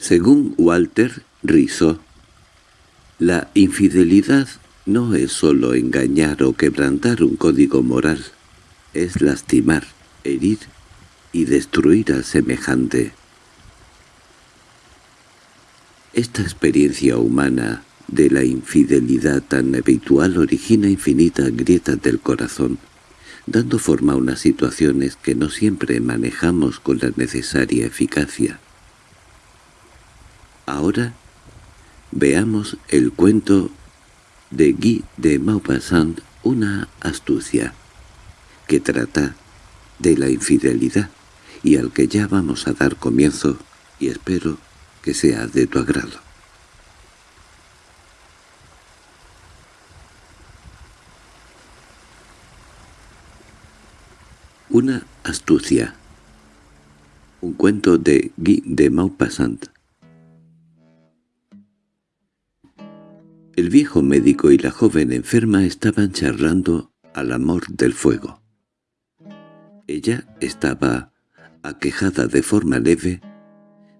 Según Walter Rizzo, la infidelidad no es sólo engañar o quebrantar un código moral, es lastimar, herir y destruir al semejante. Esta experiencia humana de la infidelidad tan habitual origina infinitas grietas del corazón, dando forma a unas situaciones que no siempre manejamos con la necesaria eficacia. Ahora veamos el cuento de Guy de Maupassant, una astucia, que trata de la infidelidad y al que ya vamos a dar comienzo y espero que sea de tu agrado. Una astucia. Un cuento de Guy de Maupassant. Viejo médico y la joven enferma estaban charlando al amor del fuego. Ella estaba aquejada de forma leve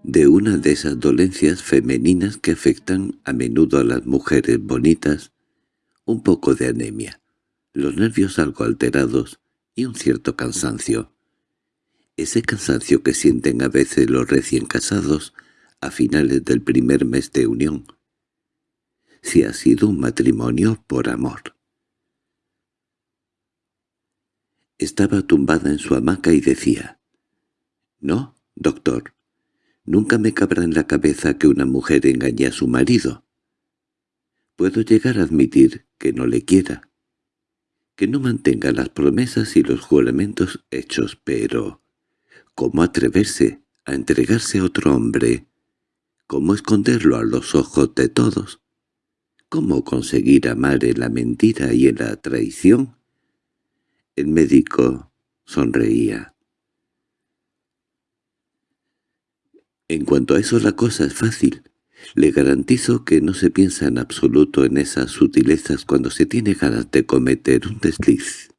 de una de esas dolencias femeninas que afectan a menudo a las mujeres bonitas, un poco de anemia, los nervios algo alterados y un cierto cansancio. Ese cansancio que sienten a veces los recién casados a finales del primer mes de unión, si ha sido un matrimonio por amor. Estaba tumbada en su hamaca y decía, «No, doctor, nunca me cabrá en la cabeza que una mujer engañe a su marido. Puedo llegar a admitir que no le quiera, que no mantenga las promesas y los juramentos hechos, pero ¿cómo atreverse a entregarse a otro hombre? ¿Cómo esconderlo a los ojos de todos? ¿Cómo conseguir amar en la mentira y en la traición? El médico sonreía. En cuanto a eso la cosa es fácil. Le garantizo que no se piensa en absoluto en esas sutilezas cuando se tiene ganas de cometer un desliz.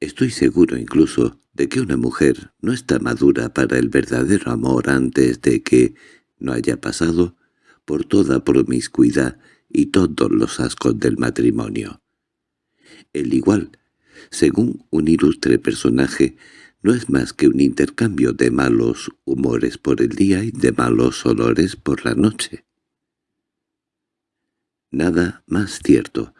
Estoy seguro incluso de que una mujer no está madura para el verdadero amor antes de que no haya pasado por toda promiscuidad y todos los ascos del matrimonio. El igual, según un ilustre personaje, no es más que un intercambio de malos humores por el día y de malos olores por la noche. Nada más cierto.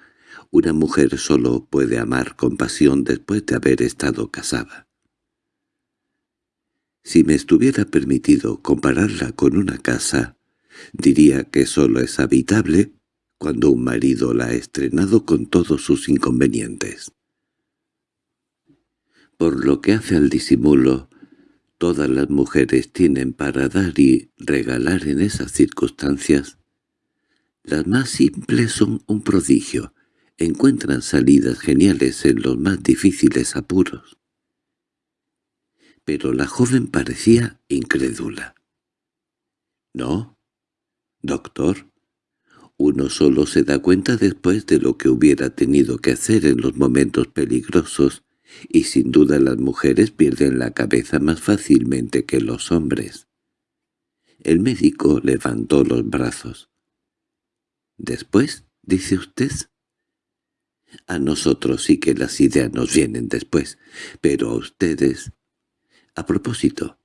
Una mujer solo puede amar con pasión después de haber estado casada. Si me estuviera permitido compararla con una casa, Diría que solo es habitable cuando un marido la ha estrenado con todos sus inconvenientes. Por lo que hace al disimulo, todas las mujeres tienen para dar y regalar en esas circunstancias. Las más simples son un prodigio, encuentran salidas geniales en los más difíciles apuros. Pero la joven parecía incrédula. —No, «Doctor, uno solo se da cuenta después de lo que hubiera tenido que hacer en los momentos peligrosos, y sin duda las mujeres pierden la cabeza más fácilmente que los hombres». El médico levantó los brazos. «¿Después?» dice usted. A nosotros sí que las ideas nos vienen después, pero a ustedes... A propósito,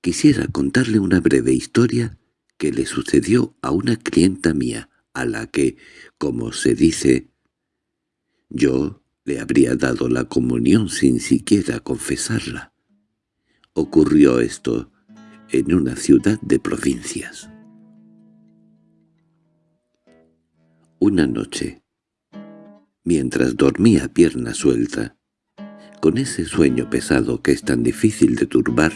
quisiera contarle una breve historia que le sucedió a una clienta mía, a la que, como se dice, yo le habría dado la comunión sin siquiera confesarla. Ocurrió esto en una ciudad de provincias. Una noche, mientras dormía pierna suelta, con ese sueño pesado que es tan difícil de turbar,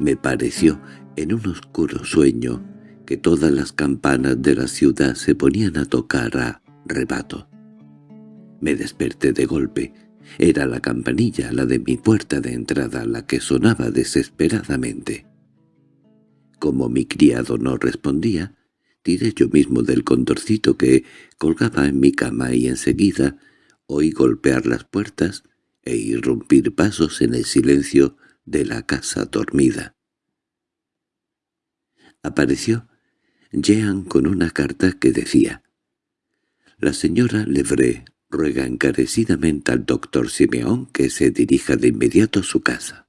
me pareció en un oscuro sueño que todas las campanas de la ciudad se ponían a tocar a rebato. Me desperté de golpe. Era la campanilla, la de mi puerta de entrada, la que sonaba desesperadamente. Como mi criado no respondía, tiré yo mismo del condorcito que colgaba en mi cama y enseguida oí golpear las puertas e irrumpir pasos en el silencio de la casa dormida. Apareció Jean con una carta que decía «La señora Levré ruega encarecidamente al doctor Simeón que se dirija de inmediato a su casa».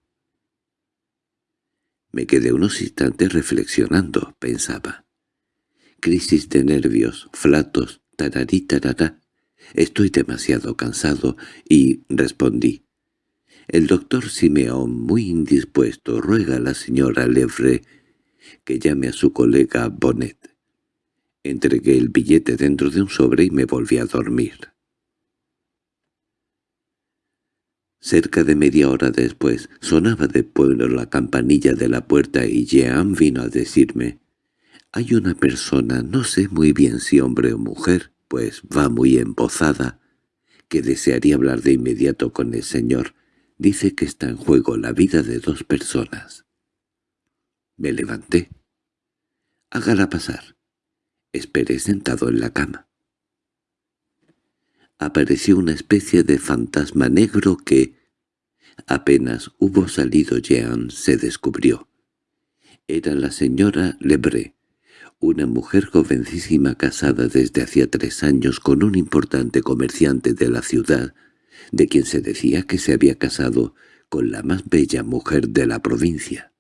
Me quedé unos instantes reflexionando, pensaba. Crisis de nervios, flatos, tararí tarará. Estoy demasiado cansado y respondí. El doctor Simeón, muy indispuesto, ruega a la señora Lefre que llame a su colega Bonnet. Entregué el billete dentro de un sobre y me volví a dormir. Cerca de media hora después sonaba de pueblo la campanilla de la puerta y Jean vino a decirme «Hay una persona, no sé muy bien si hombre o mujer, pues va muy embozada, que desearía hablar de inmediato con el señor. Dice que está en juego la vida de dos personas». Me levanté. «Hágala pasar». Esperé sentado en la cama apareció una especie de fantasma negro que, apenas hubo salido Jean, se descubrió. Era la señora Lebré, una mujer jovencísima casada desde hacía tres años con un importante comerciante de la ciudad, de quien se decía que se había casado con la más bella mujer de la provincia.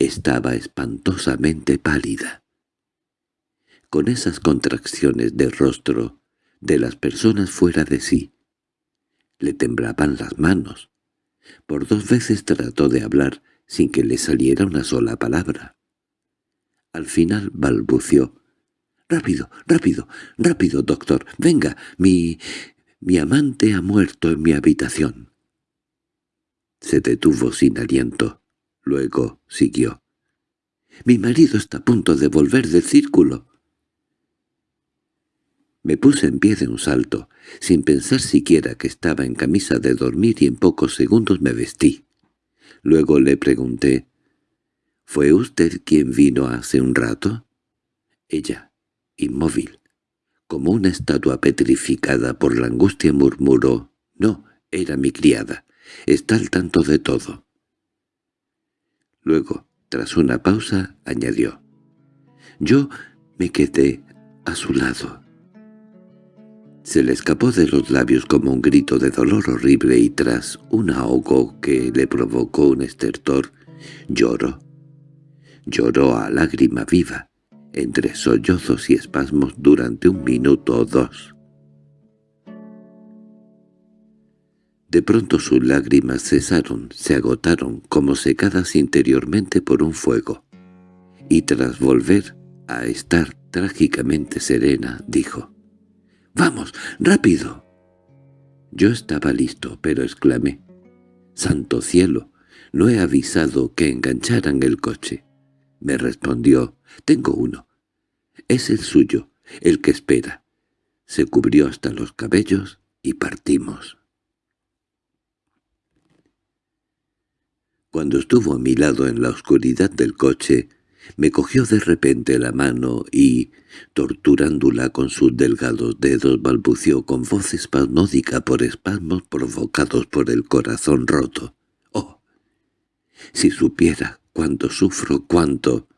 Estaba espantosamente pálida. Con esas contracciones de rostro de las personas fuera de sí. Le temblaban las manos. Por dos veces trató de hablar sin que le saliera una sola palabra. Al final balbució. «Rápido, rápido, rápido, doctor. Venga, mi... mi amante ha muerto en mi habitación». Se detuvo sin aliento. Luego siguió. «Mi marido está a punto de volver del círculo». Me puse en pie de un salto, sin pensar siquiera que estaba en camisa de dormir y en pocos segundos me vestí. Luego le pregunté, —¿Fue usted quien vino hace un rato? Ella, inmóvil, como una estatua petrificada por la angustia, murmuró, «No, era mi criada. Está al tanto de todo». Luego, tras una pausa, añadió, «Yo me quedé a su lado». Se le escapó de los labios como un grito de dolor horrible y tras un ahogo que le provocó un estertor, lloró. Lloró a lágrima viva, entre sollozos y espasmos durante un minuto o dos. De pronto sus lágrimas cesaron, se agotaron como secadas interiormente por un fuego, y tras volver a estar trágicamente serena, dijo —¡Vamos, rápido! Yo estaba listo, pero exclamé. —¡Santo cielo! No he avisado que engancharan el coche. Me respondió. —Tengo uno. Es el suyo, el que espera. Se cubrió hasta los cabellos y partimos. Cuando estuvo a mi lado en la oscuridad del coche, me cogió de repente la mano y, torturándola con sus delgados dedos, balbució con voz espasmódica por espasmos provocados por el corazón roto. «¡Oh! Si supiera cuánto sufro, cuánto...»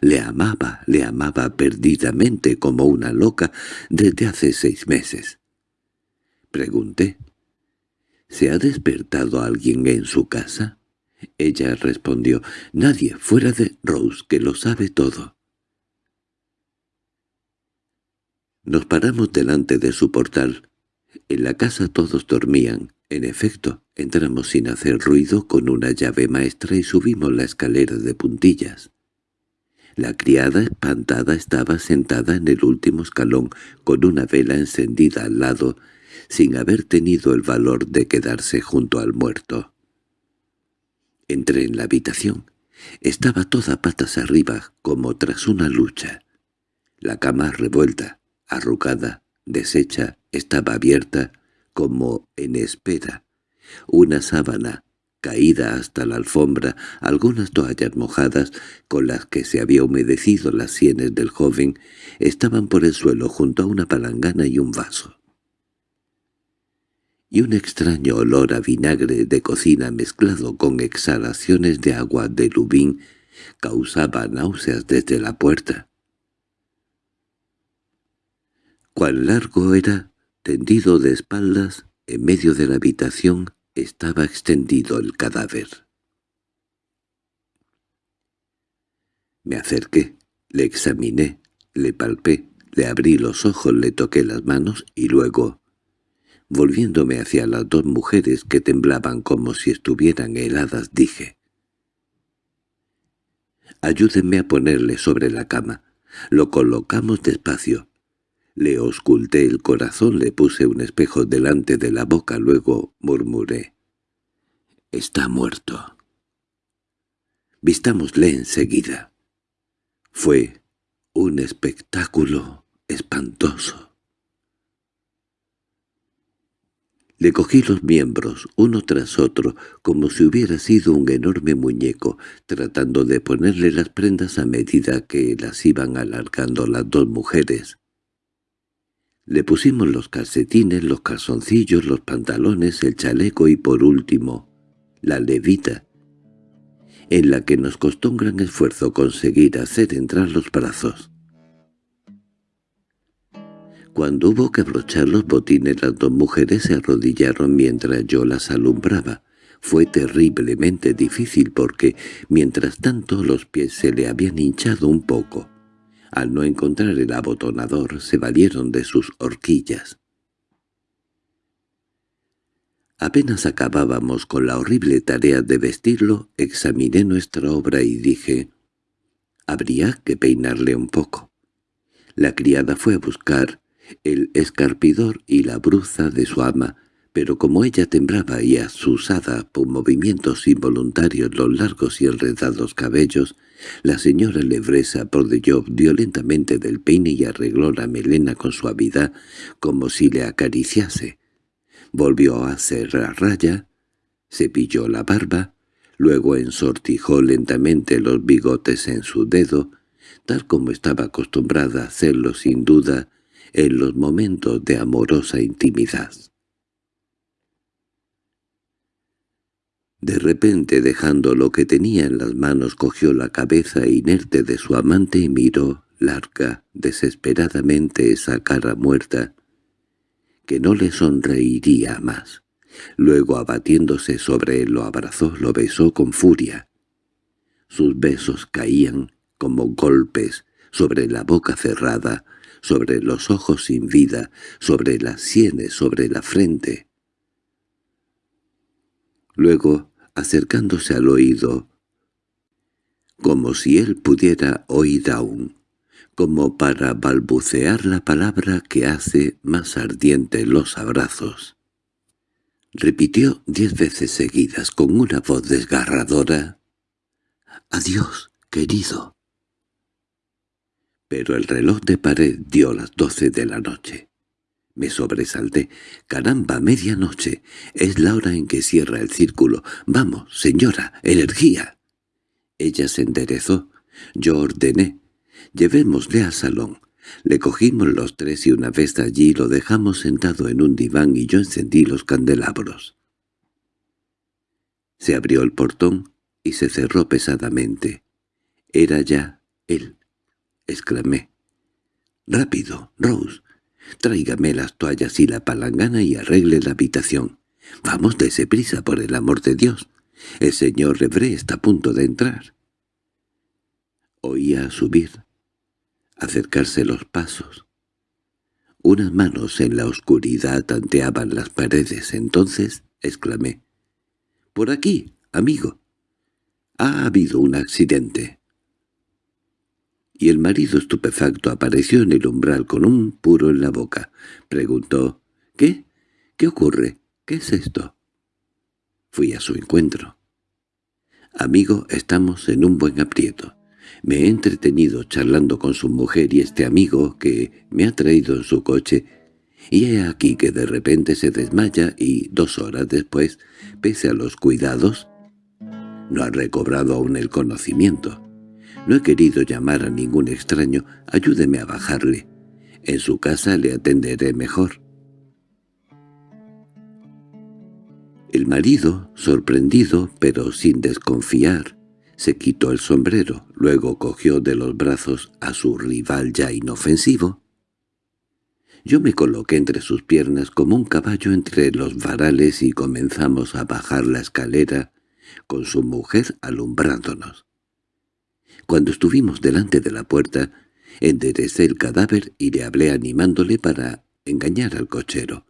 Le amaba, le amaba perdidamente como una loca desde hace seis meses. Pregunté. —¿Se ha despertado alguien en su casa? Ella respondió, «Nadie fuera de Rose, que lo sabe todo». Nos paramos delante de su portal. En la casa todos dormían. En efecto, entramos sin hacer ruido con una llave maestra y subimos la escalera de puntillas. La criada espantada estaba sentada en el último escalón con una vela encendida al lado, sin haber tenido el valor de quedarse junto al muerto. Entré en la habitación. Estaba toda patas arriba, como tras una lucha. La cama revuelta, arrugada, deshecha, estaba abierta, como en espera. Una sábana, caída hasta la alfombra, algunas toallas mojadas, con las que se había humedecido las sienes del joven, estaban por el suelo junto a una palangana y un vaso y un extraño olor a vinagre de cocina mezclado con exhalaciones de agua de lubín Causaba náuseas desde la puerta. Cuán largo era, tendido de espaldas, en medio de la habitación, estaba extendido el cadáver. Me acerqué, le examiné, le palpé, le abrí los ojos, le toqué las manos y luego, volviéndome hacia las dos mujeres que temblaban como si estuvieran heladas, dije «Ayúdenme a ponerle sobre la cama. Lo colocamos despacio. Le osculté el corazón, le puse un espejo delante de la boca, luego murmuré. «Está muerto». Vistámosle enseguida. Fue un espectáculo espantoso. Le cogí los miembros, uno tras otro, como si hubiera sido un enorme muñeco, tratando de ponerle las prendas a medida que las iban alargando las dos mujeres. Le pusimos los calcetines, los calzoncillos, los pantalones, el chaleco y por último, la levita, en la que nos costó un gran esfuerzo conseguir hacer entrar los brazos. Cuando hubo que abrochar los botines las dos mujeres se arrodillaron mientras yo las alumbraba. Fue terriblemente difícil porque, mientras tanto, los pies se le habían hinchado un poco. Al no encontrar el abotonador, se valieron de sus horquillas. Apenas acabábamos con la horrible tarea de vestirlo, examiné nuestra obra y dije, «Habría que peinarle un poco». La criada fue a buscar el escarpidor y la bruza de su ama, pero como ella temblaba y asusada por movimientos involuntarios los largos y enredados cabellos, la señora Lebresa prodeyó violentamente del peine y arregló la melena con suavidad como si le acariciase. Volvió a hacer la raya, cepilló la barba, luego ensortijó lentamente los bigotes en su dedo, tal como estaba acostumbrada a hacerlo sin duda en los momentos de amorosa intimidad. De repente, dejando lo que tenía en las manos, cogió la cabeza inerte de su amante y miró larga, desesperadamente esa cara muerta, que no le sonreiría más. Luego, abatiéndose sobre él, lo abrazó, lo besó con furia. Sus besos caían como golpes sobre la boca cerrada, sobre los ojos sin vida, sobre las sienes, sobre la frente. Luego acercándose al oído, como si él pudiera oír aún, como para balbucear la palabra que hace más ardiente los abrazos. Repitió diez veces seguidas con una voz desgarradora, «Adiós, querido». Pero el reloj de pared dio las doce de la noche. Me sobresalté. «¡Caramba, medianoche! Es la hora en que cierra el círculo. ¡Vamos, señora! ¡Energía!» Ella se enderezó. Yo ordené. «Llevémosle al salón». Le cogimos los tres y una vez allí lo dejamos sentado en un diván y yo encendí los candelabros. Se abrió el portón y se cerró pesadamente. Era ya él. Exclamé. «¡Rápido, Rose! Tráigame las toallas y la palangana y arregle la habitación. Vamos, dése prisa, por el amor de Dios. El señor Rebré está a punto de entrar. Oía subir, acercarse los pasos. Unas manos en la oscuridad tanteaban las paredes. Entonces exclamé. —¡Por aquí, amigo! Ha habido un accidente y el marido estupefacto apareció en el umbral con un puro en la boca. Preguntó, «¿Qué? ¿Qué ocurre? ¿Qué es esto?» Fui a su encuentro. «Amigo, estamos en un buen aprieto. Me he entretenido charlando con su mujer y este amigo que me ha traído en su coche, y he aquí que de repente se desmaya y, dos horas después, pese a los cuidados, no ha recobrado aún el conocimiento. No he querido llamar a ningún extraño, ayúdeme a bajarle. En su casa le atenderé mejor. El marido, sorprendido, pero sin desconfiar, Se quitó el sombrero, luego cogió de los brazos a su rival ya inofensivo. Yo me coloqué entre sus piernas como un caballo entre los varales y comenzamos a bajar la escalera con su mujer alumbrándonos. Cuando estuvimos delante de la puerta, enderecé el cadáver y le hablé animándole para engañar al cochero.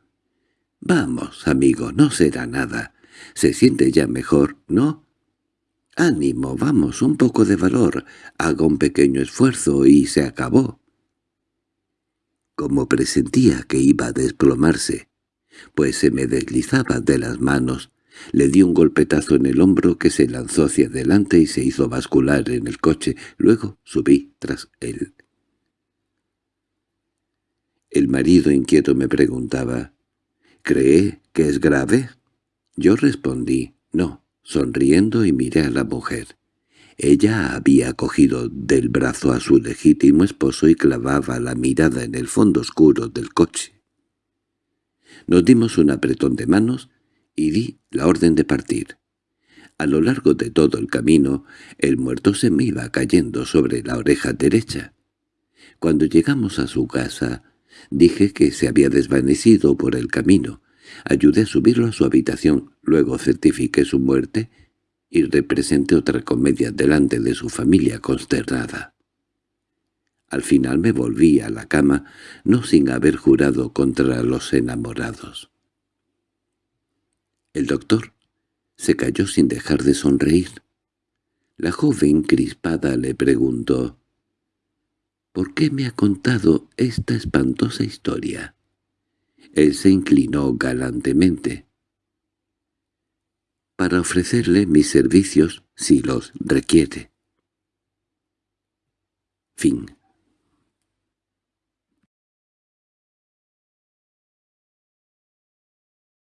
«Vamos, amigo, no será nada. Se siente ya mejor, ¿no?» «Ánimo, vamos, un poco de valor. Haga un pequeño esfuerzo y se acabó». Como presentía que iba a desplomarse, pues se me deslizaba de las manos, le di un golpetazo en el hombro que se lanzó hacia adelante y se hizo bascular en el coche. Luego subí tras él. El marido inquieto me preguntaba, «¿Cree que es grave?» Yo respondí, «No», sonriendo y miré a la mujer. Ella había cogido del brazo a su legítimo esposo y clavaba la mirada en el fondo oscuro del coche. Nos dimos un apretón de manos y di la orden de partir. A lo largo de todo el camino, el muerto se me iba cayendo sobre la oreja derecha. Cuando llegamos a su casa, dije que se había desvanecido por el camino. Ayudé a subirlo a su habitación, luego certifiqué su muerte y representé otra comedia delante de su familia consternada. Al final me volví a la cama, no sin haber jurado contra los enamorados. El doctor se cayó sin dejar de sonreír. La joven crispada le preguntó, «¿Por qué me ha contado esta espantosa historia?» Él se inclinó galantemente. «Para ofrecerle mis servicios si los requiere». Fin